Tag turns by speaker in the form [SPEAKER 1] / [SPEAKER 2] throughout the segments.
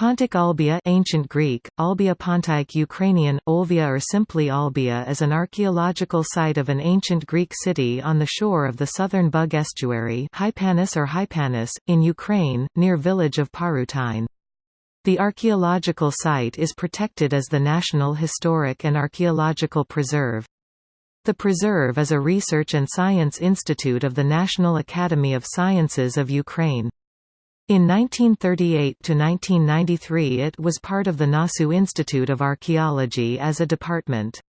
[SPEAKER 1] Pontic Olbia ancient Greek, Olbia Pontic Ukrainian, Olvia or simply Olbia is an archaeological site of an ancient Greek city on the shore of the southern Bug estuary Hypanis or Hypanis, in Ukraine, near village of Parutine. The archaeological site is protected as the National Historic and Archaeological Preserve. The preserve is a research and science institute of the National Academy of Sciences of Ukraine. In 1938–1993 it was part of the Nasu Institute of Archaeology as a department.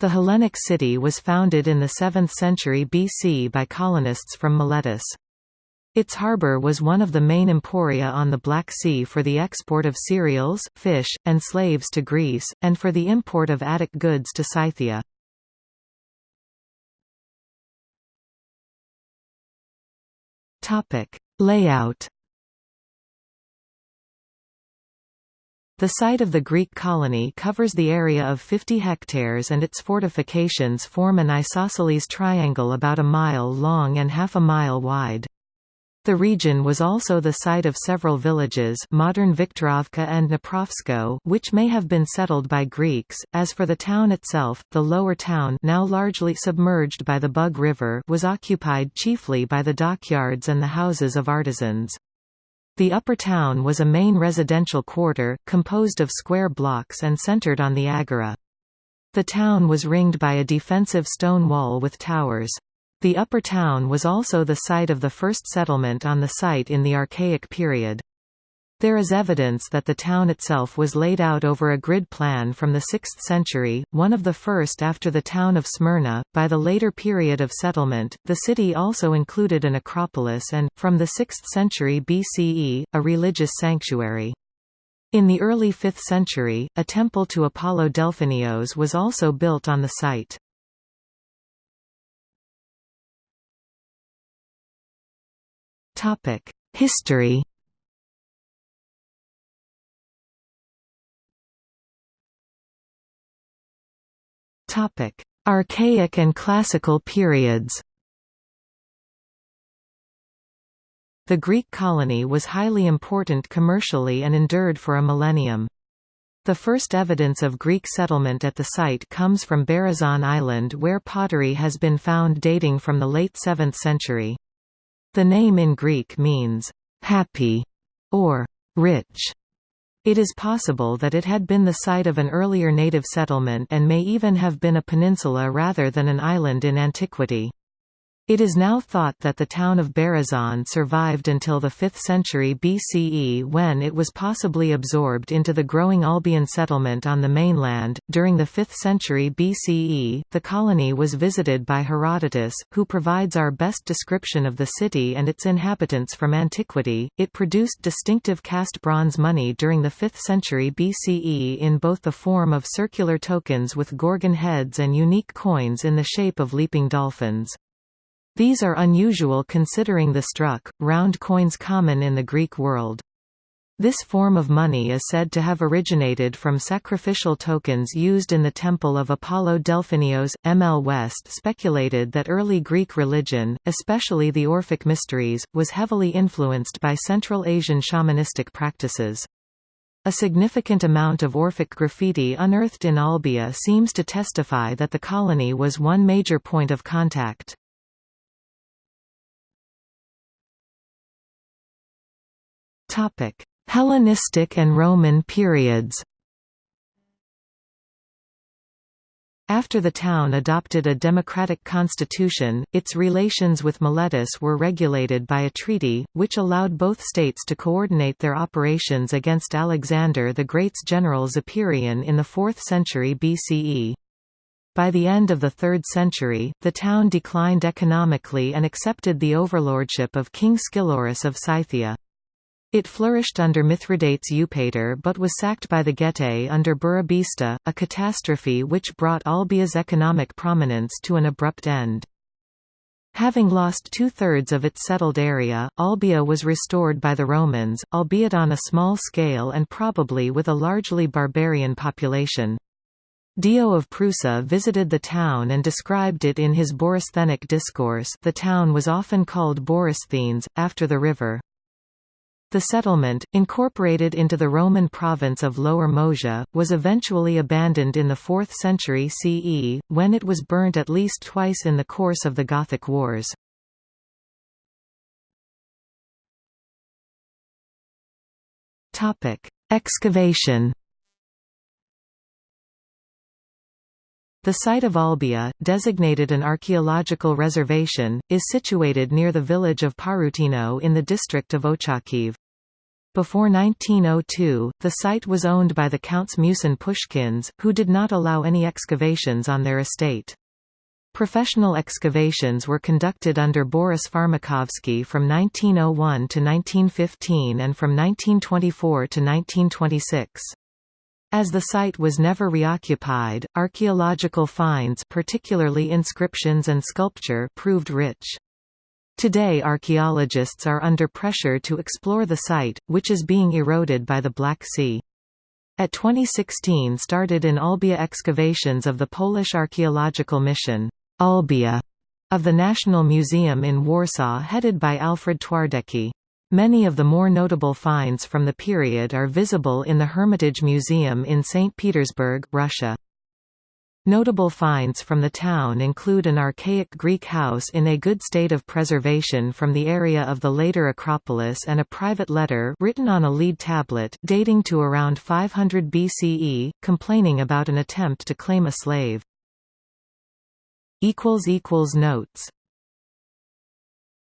[SPEAKER 1] The Hellenic city was founded in the 7th century BC by colonists from Miletus. Its harbour was one of the main emporia on the Black Sea for the export of cereals, fish, and slaves to Greece, and for the import of Attic goods to Scythia. Topic: Layout The site of the Greek colony covers the area of 50 hectares and its fortifications form an isosceles triangle about a mile long and half a mile wide. The region was also the site of several villages modern Viktorovka and Dniprovsko which may have been settled by Greeks. As for the town itself, the lower town now largely submerged by the Bug River was occupied chiefly by the dockyards and the houses of artisans. The upper town was a main residential quarter, composed of square blocks and centered on the agora. The town was ringed by a defensive stone wall with towers. The upper town was also the site of the first settlement on the site in the Archaic period. There is evidence that the town itself was laid out over a grid plan from the 6th century, one of the first after the town of Smyrna. By the later period of settlement, the city also included an acropolis and, from the 6th century BCE, a religious sanctuary. In the early 5th century, a temple to Apollo Delphinios was also built on the site. History. Topic: Archaic and Classical periods. The Greek colony was highly important commercially and endured for a millennium. The first evidence of Greek settlement at the site comes from Berezan Island where pottery has been found dating from the late 7th century. The name in Greek means, happy, or rich. It is possible that it had been the site of an earlier native settlement and may even have been a peninsula rather than an island in antiquity. It is now thought that the town of Berezan survived until the 5th century BCE when it was possibly absorbed into the growing Olbian settlement on the mainland. During the 5th century BCE, the colony was visited by Herodotus, who provides our best description of the city and its inhabitants from antiquity. It produced distinctive cast bronze money during the 5th century BCE in both the form of circular tokens with gorgon heads and unique coins in the shape of leaping dolphins. These are unusual considering the struck, round coins common in the Greek world. This form of money is said to have originated from sacrificial tokens used in the temple of Apollo Delphinios. M. L. West speculated that early Greek religion, especially the Orphic mysteries, was heavily influenced by Central Asian shamanistic practices. A significant amount of Orphic graffiti unearthed in Olbia seems to testify that the colony was one major point of contact. Topic: Hellenistic and Roman periods. After the town adopted a democratic constitution, its relations with Miletus were regulated by a treaty, which allowed both states to coordinate their operations against Alexander the Great's general Zopyrion in the 4th century BCE. By the end of the 3rd century, the town declined economically and accepted the overlordship of King Scilurus of Scythia. It flourished under Mithridates Eupator but was sacked by the Getae under Burebista, a catastrophe which brought Olbia's economic prominence to an abrupt end. Having lost two-thirds of its settled area, Olbia was restored by the Romans, albeit on a small scale and probably with a largely barbarian population. Dio of Prusa visited the town and described it in his Borysthenic discourse the town was often called Borysthenes, after the river. The settlement, incorporated into the Roman province of Lower Moesia, was eventually abandoned in the 4th century CE, when it was burnt at least twice in the course of the Gothic Wars. Excavation The site of Olbia, designated an archaeological reservation, is situated near the village of Parutino in the district of Ochakiv. Before 1902, the site was owned by the Counts Musin Pushkins, who did not allow any excavations on their estate. Professional excavations were conducted under Boris Farmakovsky from 1901 to 1915 and from 1924 to 1926. As the site was never reoccupied, archaeological finds particularly inscriptions and sculpture proved rich. Today archaeologists are under pressure to explore the site, which is being eroded by the Black Sea. At 2016 started in Olbia excavations of the Polish archaeological mission, Olbia, of the National Museum in Warsaw headed by Alfred Twardecki. Many of the more notable finds from the period are visible in the Hermitage Museum in St. Petersburg, Russia. Notable finds from the town include an archaic Greek house in a good state of preservation from the area of the later Acropolis and a private letter written on a lead tablet dating to around 500 BCE, complaining about an attempt to claim a slave. Notes